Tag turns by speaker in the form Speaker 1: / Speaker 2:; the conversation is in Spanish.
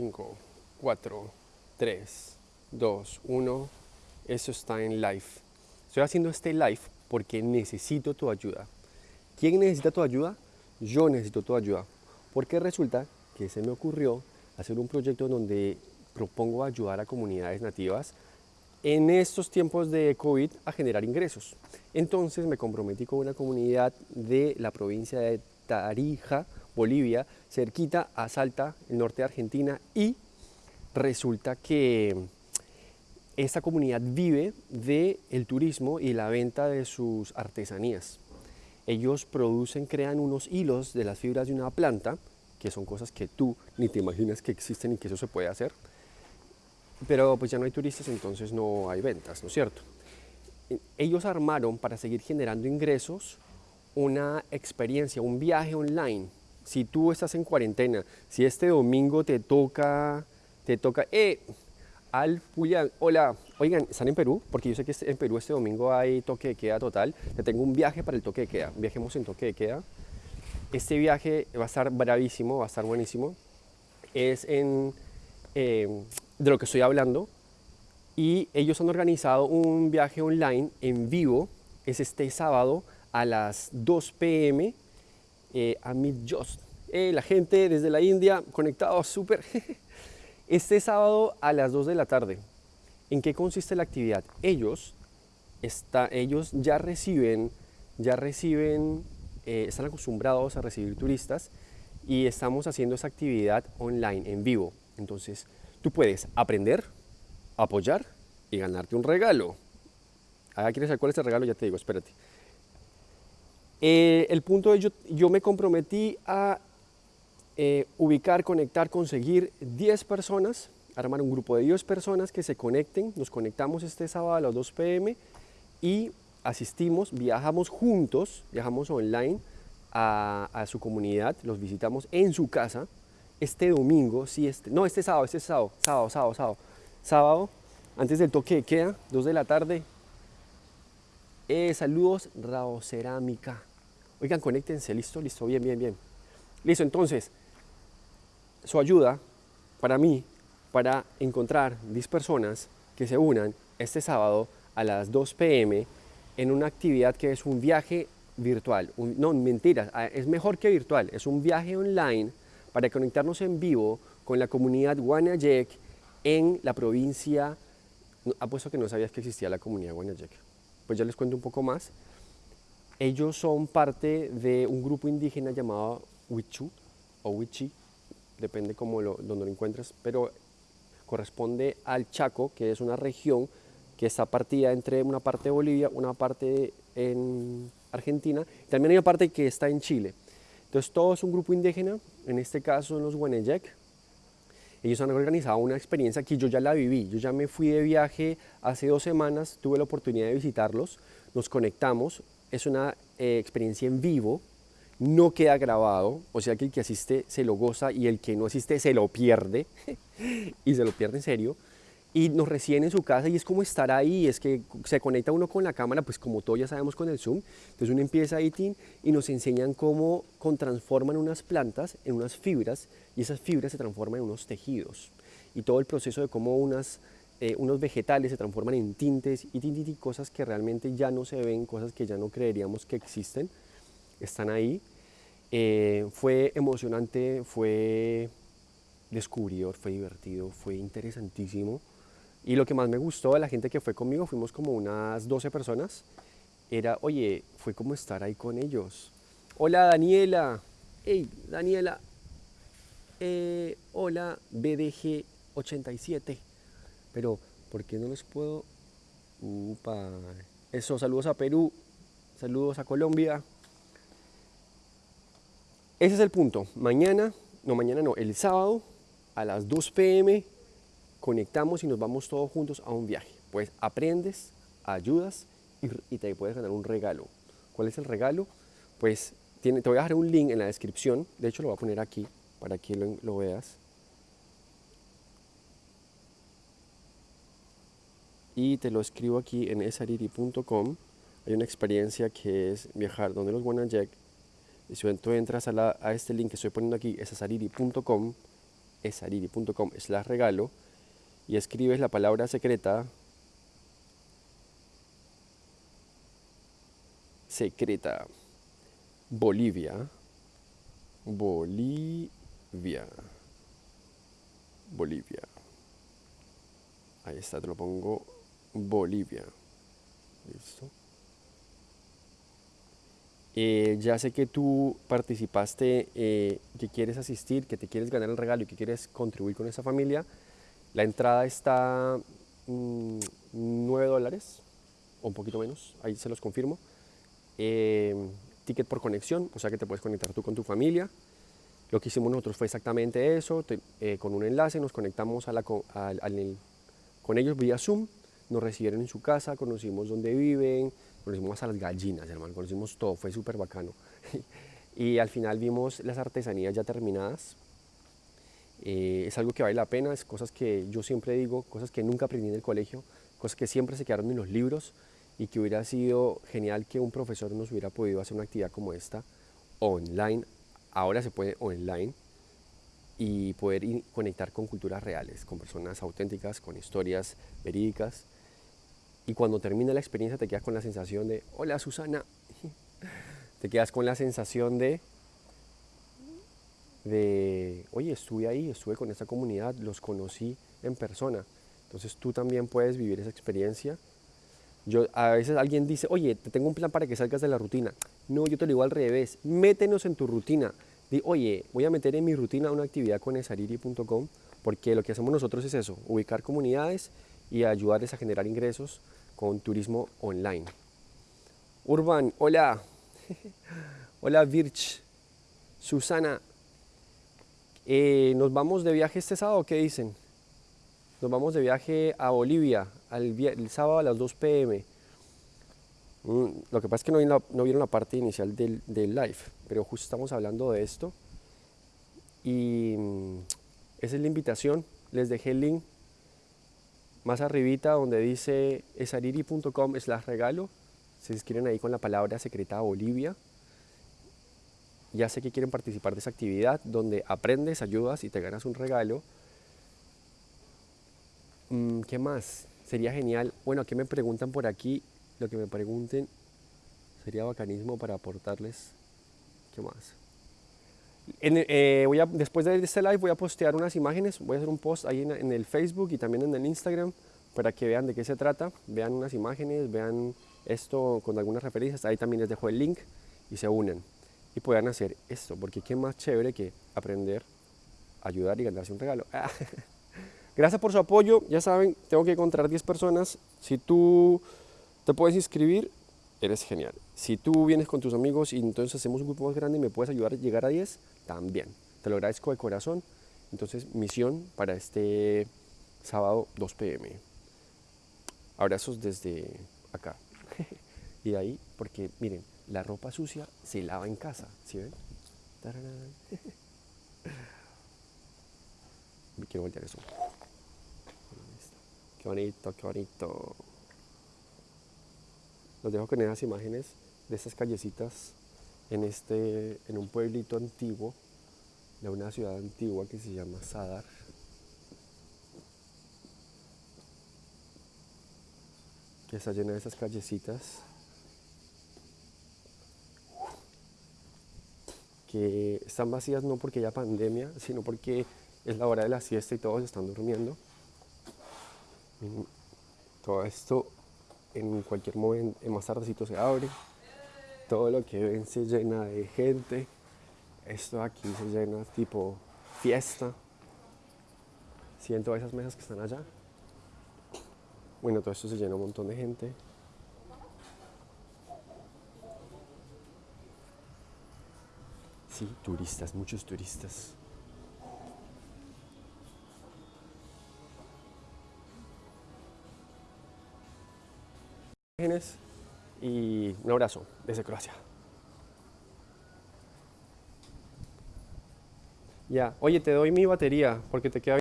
Speaker 1: 5, 4, 3, 2, 1. Eso está en live. Estoy haciendo este live porque necesito tu ayuda. ¿Quién necesita tu ayuda? Yo necesito tu ayuda. Porque resulta que se me ocurrió hacer un proyecto donde propongo ayudar a comunidades nativas en estos tiempos de COVID a generar ingresos. Entonces me comprometí con una comunidad de la provincia de Tarija, Bolivia, cerquita a Salta, el norte de Argentina, y resulta que esta comunidad vive del el turismo y la venta de sus artesanías. Ellos producen, crean unos hilos de las fibras de una planta, que son cosas que tú ni te imaginas que existen y que eso se puede hacer, pero pues ya no hay turistas, entonces no hay ventas, ¿no es cierto? Ellos armaron para seguir generando ingresos una experiencia, un viaje online. Si tú estás en cuarentena, si este domingo te toca, te toca, eh, al Julián, hola, oigan, ¿están en Perú? Porque yo sé que en Perú este domingo hay toque de queda total. Te tengo un viaje para el toque de queda. Viajemos en toque de queda. Este viaje va a estar bravísimo, va a estar buenísimo. Es en eh, de lo que estoy hablando y ellos han organizado un viaje online en vivo, es este sábado a las 2 pm eh, a Meet Just. Eh, la gente desde la India conectado súper. este sábado a las 2 de la tarde. ¿En qué consiste la actividad? Ellos, está, ellos ya reciben, ya reciben, eh, están acostumbrados a recibir turistas y estamos haciendo esa actividad online, en vivo. Entonces, tú puedes aprender, apoyar y ganarte un regalo. Ah, ¿quieres saber cuál es el regalo? Ya te digo, espérate. Eh, el punto es, yo, yo me comprometí a eh, ubicar, conectar, conseguir 10 personas, armar un grupo de 10 personas que se conecten. Nos conectamos este sábado a las 2 pm y asistimos, viajamos juntos, viajamos online a, su comunidad, los visitamos en su casa este domingo, sí, este, no, este sábado, este sábado, sábado, sábado, sábado, sábado, antes del toque de queda, 2 de la tarde. Eh, saludos, Rao Cerámica. Oigan, conéctense, listo, listo, bien, bien, bien. Listo, entonces, su ayuda para mí, para encontrar 10 personas que se unan este sábado a las 2 pm en una actividad que es un viaje virtual. no, mentiras, ah, es mejor que virtual, es un viaje online para conectarnos en vivo con la comunidad Guanayek en la provincia, apuesto que no sabías que existía la comunidad Guanayek, pues ya les cuento un poco más. Ellos son parte de un grupo indígena llamado Huichu o Huichi, depende cómo lo, donde lo encuentres, pero corresponde al Chaco, que es una región que está partida entre una parte de Bolivia, una parte en Argentina, también hay una parte que está en Chile. Entonces todo es un grupo indígena, en este caso los Guaneyec. Ellos han organizado una experiencia que yo ya la viví, yo ya me fui de viaje hace dos semanas, tuve la oportunidad de visitarlos, nos conectamos, es una eh, experiencia en vivo, no queda grabado, o sea que el que asiste se lo goza y el que no asiste se lo pierde, y se lo pierde en serio. Y nos reciben en su casa y es como estar ahí, es que se conecta uno con la cámara, pues como todos ya sabemos con el Zoom, entonces uno empieza ahí y nos enseñan cómo transforman unas plantas en unas fibras y esas fibras se transforman en unos tejidos. Y todo el proceso de cómo unas, eh, unos vegetales se transforman en tintes y, y cosas que realmente ya no se ven, cosas que ya no creeríamos que existen, están ahí. Eh, fue emocionante, fue descubridor, fue divertido, fue interesantísimo y lo que más me gustó de la gente que fue conmigo, fuimos como unas 12 personas, era, oye, fue como estar ahí con ellos. Hola Daniela, hey Daniela, eh, hola BDG87, pero ¿por qué no les puedo? Upa. Eso, saludos a Perú, saludos a Colombia. Ese es el punto. Mañana, no mañana no, el sábado a las 2 pm conectamos y nos vamos todos juntos a un viaje. Pues aprendes, ayudas y, te puedes ganar un regalo. ¿Cuál es el regalo? Pues tiene, te voy a dejar un link en la descripción, de hecho lo voy a poner aquí para que lo veas. Y te lo escribo aquí en esariri.com. Hay una experiencia que es viajar donde los Wanajek. Y si tú entras a, a, este link que estoy poniendo aquí, esariri.com esariri.com slash regalo y escribes la palabra secreta secreta Bolivia Bolivia Bolivia ahí está, te lo pongo Bolivia listo eh, ya sé que tú participaste, eh, que quieres asistir, que te quieres ganar el regalo y que quieres contribuir con esa familia. La entrada está 9 mm, dólares o un poquito menos, ahí se los confirmo. Eh, ticket por conexión, o sea que te puedes conectar tú con tu familia. Lo que hicimos nosotros fue exactamente eso, con un enlace nos conectamos con ellos vía Zoom, nos recibieron en su casa, conocimos dónde viven, conocimos a las gallinas, hermano, conocimos todo, fue súper bacano. y al final vimos las artesanías ya terminadas. Eh, es algo que vale la pena, es cosas que yo siempre digo, cosas que nunca aprendí en el colegio, cosas que siempre se quedaron en los libros y que hubiera sido genial que un profesor nos hubiera podido hacer una actividad como esta online. Ahora se puede online y poder conectar con culturas reales, con personas auténticas, con historias verídicas y cuando termina la experiencia te quedas con la sensación de, hola Susana, te quedas con la sensación de, de, oye, estuve ahí, estuve con esta comunidad, los conocí en persona. Entonces tú también puedes vivir esa experiencia. Yo, a veces alguien dice, oye, te tengo un plan para que salgas de la rutina. No, yo te lo digo al revés, métenos en tu rutina. Di, oye, voy a meter en mi rutina una actividad con esariri.com porque lo que hacemos nosotros es eso, ubicar comunidades y ayudarles a generar ingresos con turismo online. Urban, hola. hola Virch. Susana. Eh, ¿Nos vamos de viaje este sábado? ¿Qué dicen? Nos vamos de viaje a Bolivia el sábado a las 2 pm. Mm, lo que pasa es que no, vieron la, parte inicial del, del, live, pero justo estamos hablando de esto. Y mm, esa es la invitación. Les dejé el link más arribita donde dice esariri.com slash regalo, se inscriben ahí con la palabra secreta Bolivia. Ya sé que quieren participar de esa actividad donde aprendes, ayudas y te ganas un regalo. Mm, ¿Qué más? Sería genial. Bueno, ¿qué me preguntan por aquí? Lo que me pregunten sería bacanismo para aportarles. ¿Qué más? Eh, voy a, después de este live voy a postear unas imágenes, voy a hacer un post ahí en, el Facebook y también en el Instagram para que vean de qué se trata, vean unas imágenes, vean esto con algunas referencias, ahí también les dejo el link y se unen y puedan hacer esto, porque qué más chévere que aprender, ayudar y ganarse un regalo. Gracias por su apoyo, ya saben, tengo que encontrar 10 personas, si tú te puedes inscribir, eres genial. Si tú vienes con tus amigos y entonces hacemos un grupo más grande y me puedes ayudar a llegar a 10, también. Te lo agradezco de corazón. Entonces, misión para este sábado 2 pm. Abrazos desde acá. y de ahí, porque miren, la ropa sucia se lava en casa, ¿sí ven? Quiero voltear eso. Qué bonito, qué bonito. Los dejo con esas imágenes de estas callecitas en, este, en un pueblito antiguo, de una ciudad antigua que se llama Sadar. que está llena de esas callecitas que están vacías no porque haya pandemia, sino porque es la hora de la siesta y todos están durmiendo. Todo esto en cualquier momento, más tardecito se abre todo lo que ven se llena de gente. Esto aquí se llena tipo fiesta. Siento esas mesas que están allá. Bueno, todo esto se llena un montón de gente. Sí, turistas, muchos turistas. Y un abrazo desde Croacia. Ya, oye, te doy mi batería porque te queda